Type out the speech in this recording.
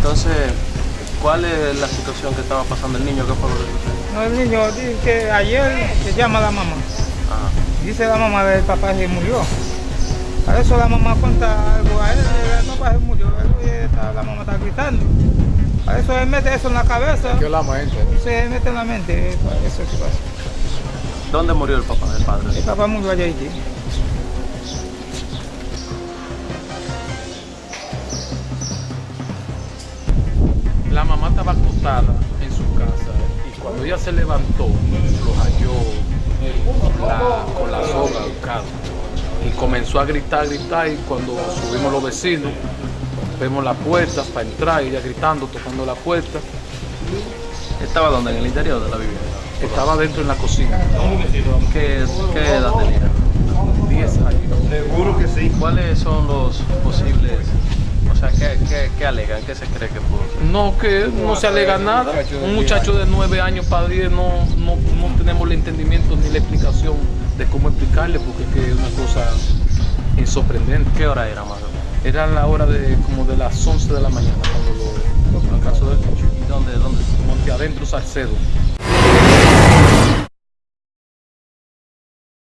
Entonces, ¿cuál es la situación que estaba pasando el niño? ¿Qué fue lo que sucedió? No, el niño dice que ayer se llama la mamá. Ajá. Dice la mamá del papá que murió. Para eso la mamá cuenta algo a él, el papá se murió, la mamá está gritando. Para eso él mete eso en la cabeza, ¿Qué la mente? se mete en la mente, para eso es que pasa. ¿Dónde murió el papá, el padre? El papá murió allá Haití. Mamá estaba acostada en su casa y cuando ella se levantó, lo halló la- con la soga buscando. Y comenzó a gritar, gritar y cuando subimos los vecinos, vemos la puerta para entrar y ella gritando, tocando la puerta. ¿Estaba donde? En el interior de la vivienda. Estaba dentro en la cocina, ¿Qué, qué edad tenía? 10 años. Seguro que sí. ¿Cuáles son los posibles, o sea, qué, qué, qué alegan, qué se cree que pudo ser? No, que no se alega nada. Un muchacho de 9 años para 10 no, no, no tenemos el entendimiento ni la explicación de cómo explicarle porque es que es una cosa insorprendente. ¿Qué hora era más o menos? Era la hora de como de las 11 de la mañana cuando lo, lo caso del niño. ¿Y dónde, dónde? Monte Adentro Salcedo.